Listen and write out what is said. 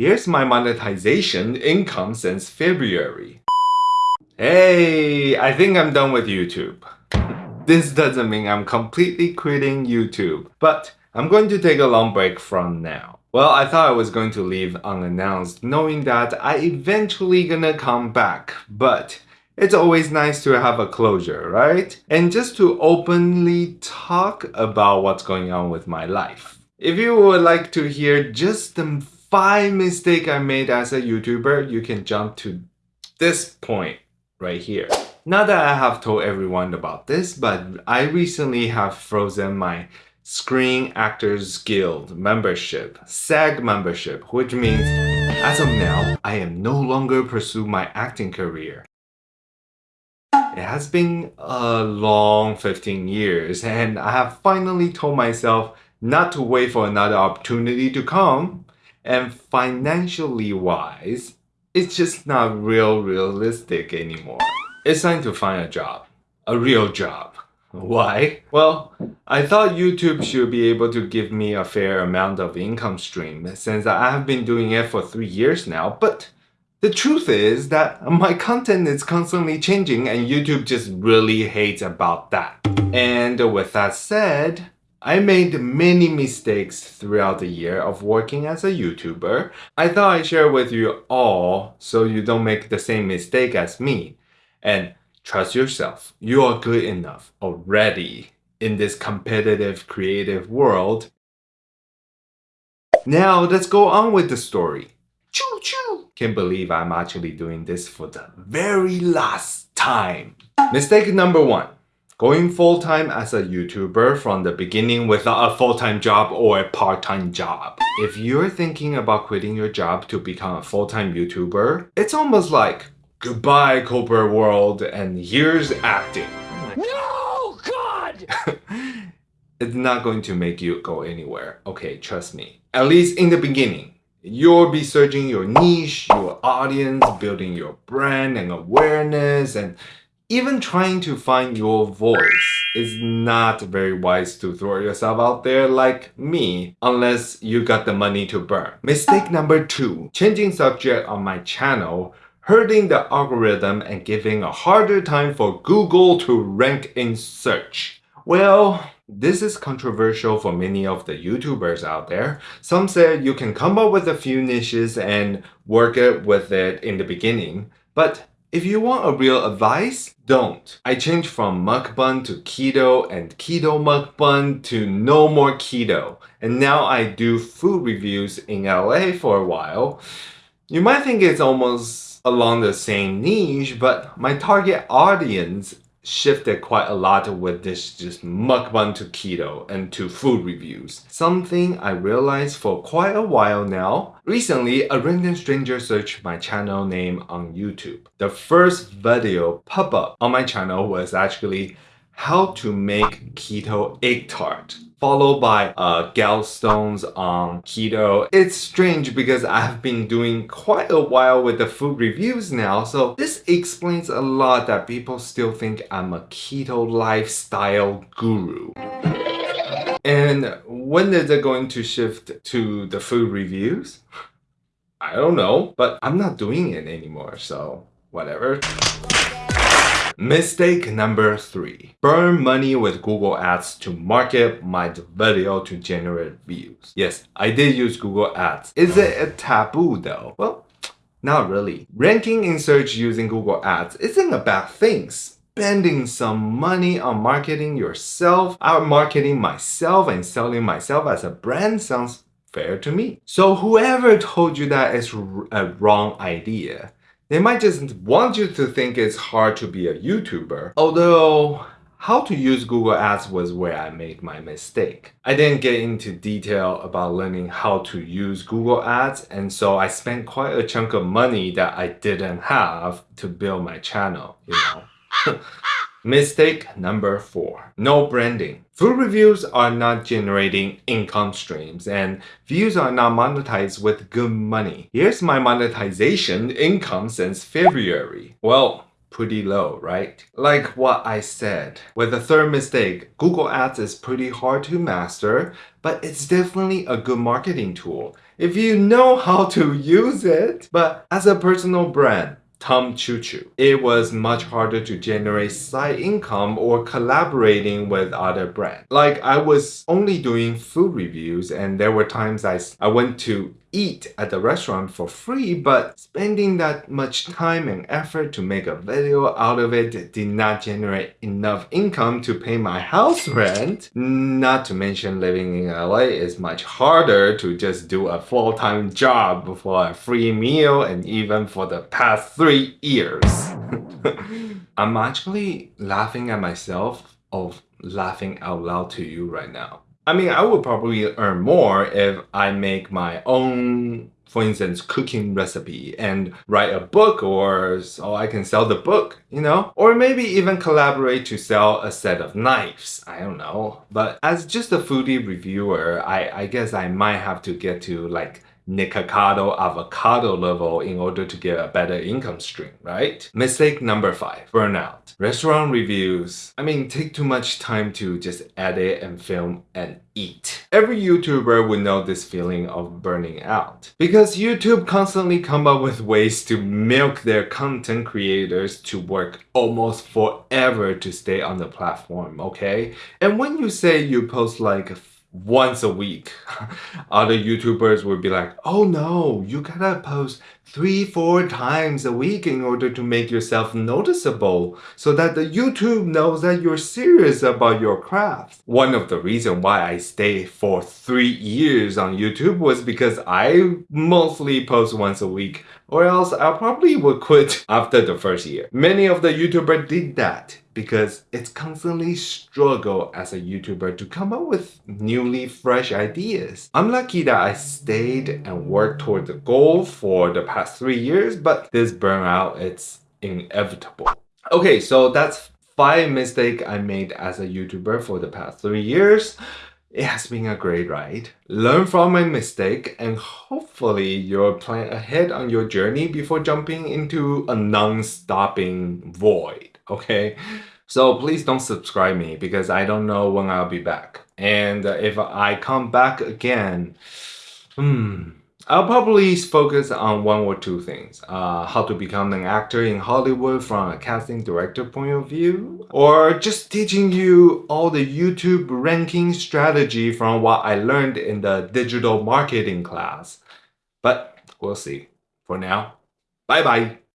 Here's my monetization income since February. Hey, I think I'm done with YouTube. This doesn't mean I'm completely quitting YouTube, but I'm going to take a long break from now. Well, I thought I was going to leave unannounced, knowing that I eventually gonna come back, but it's always nice to have a closure, right? And just to openly talk about what's going on with my life. If you would like to hear just the five mistakes I made as a YouTuber, you can jump to this point right here. Not that I have told everyone about this, but I recently have frozen my Screen Actors Guild membership, SAG membership, which means as of now, I am no longer pursue my acting career. It has been a long 15 years and I have finally told myself not to wait for another opportunity to come and financially wise, it's just not real realistic anymore. It's time to find a job. A real job. Why? Well, I thought YouTube should be able to give me a fair amount of income stream since I have been doing it for three years now, but the truth is that my content is constantly changing and YouTube just really hates about that. And with that said, I made many mistakes throughout the year of working as a YouTuber. I thought I'd share with you all so you don't make the same mistake as me. And trust yourself, you are good enough already in this competitive creative world. Now let's go on with the story. Choo choo! Can't believe I'm actually doing this for the very last time. Mistake number one going full-time as a YouTuber from the beginning without a full-time job or a part-time job. If you're thinking about quitting your job to become a full-time YouTuber, it's almost like goodbye corporate world and here's acting. No, God! it's not going to make you go anywhere. Okay, trust me. At least in the beginning. You'll be searching your niche, your audience, building your brand and awareness, and even trying to find your voice is not very wise to throw yourself out there like me unless you got the money to burn. Mistake oh. number two, changing subject on my channel hurting the algorithm and giving a harder time for Google to rank in search. Well, this is controversial for many of the YouTubers out there. Some said you can come up with a few niches and work it with it in the beginning, but if you want a real advice, don't. I changed from mukbang to keto and keto mukbang to no more keto. And now I do food reviews in LA for a while. You might think it's almost along the same niche, but my target audience shifted quite a lot with this just mukbang to keto and to food reviews. Something I realized for quite a while now. Recently, a random stranger searched my channel name on YouTube. The first video pop up on my channel was actually how to make keto egg tart followed by uh, gallstones on keto. It's strange because I've been doing quite a while with the food reviews now, so this explains a lot that people still think I'm a keto lifestyle guru. And when is it going to shift to the food reviews? I don't know, but I'm not doing it anymore, so whatever. Mistake number three. Burn money with Google Ads to market my video to generate views. Yes, I did use Google Ads. Is it a taboo though? Well, not really. Ranking in search using Google Ads isn't a bad thing. Spending some money on marketing yourself, out marketing myself and selling myself as a brand sounds fair to me. So whoever told you that is a wrong idea, they might just want you to think it's hard to be a YouTuber. Although, how to use Google Ads was where I made my mistake. I didn't get into detail about learning how to use Google Ads and so I spent quite a chunk of money that I didn't have to build my channel, you know. Mistake number four, no branding. Food reviews are not generating income streams and views are not monetized with good money. Here's my monetization income since February. Well, pretty low, right? Like what I said. With the third mistake, Google Ads is pretty hard to master, but it's definitely a good marketing tool. if you know how to use it. But as a personal brand, Tom Choo Choo. It was much harder to generate side income or collaborating with other brands. Like I was only doing food reviews and there were times I, I went to eat at the restaurant for free, but spending that much time and effort to make a video out of it did not generate enough income to pay my house rent. Not to mention living in LA is much harder to just do a full-time job for a free meal and even for the past three years. I'm actually laughing at myself of laughing out loud to you right now. I mean, I would probably earn more if I make my own, for instance, cooking recipe and write a book or so I can sell the book, you know? Or maybe even collaborate to sell a set of knives. I don't know. But as just a foodie reviewer, I, I guess I might have to get to like Nikocado avocado level in order to get a better income stream, right? Mistake number five, burnout. Restaurant reviews, I mean, take too much time to just edit and film and eat. Every YouTuber would know this feeling of burning out because YouTube constantly come up with ways to milk their content creators to work almost forever to stay on the platform, okay? And when you say you post like once a week. Other YouTubers would be like, oh no, you gotta post three, four times a week in order to make yourself noticeable so that the YouTube knows that you're serious about your craft. One of the reasons why I stayed for three years on YouTube was because I mostly post once a week or else I probably would quit after the first year. Many of the YouTubers did that because it's constantly struggle as a YouTuber to come up with newly fresh ideas. I'm lucky that I stayed and worked toward the goal for the past three years, but this burnout, it's inevitable. Okay, so that's five mistakes I made as a YouTuber for the past three years. It has been a great ride. Learn from my mistake and hopefully you'll plan ahead on your journey before jumping into a non-stopping void, okay? So please don't subscribe me because I don't know when I'll be back. And if I come back again, hmm, I'll probably focus on one or two things. Uh, how to become an actor in Hollywood from a casting director point of view. Or just teaching you all the YouTube ranking strategy from what I learned in the digital marketing class. But we'll see. For now, bye bye.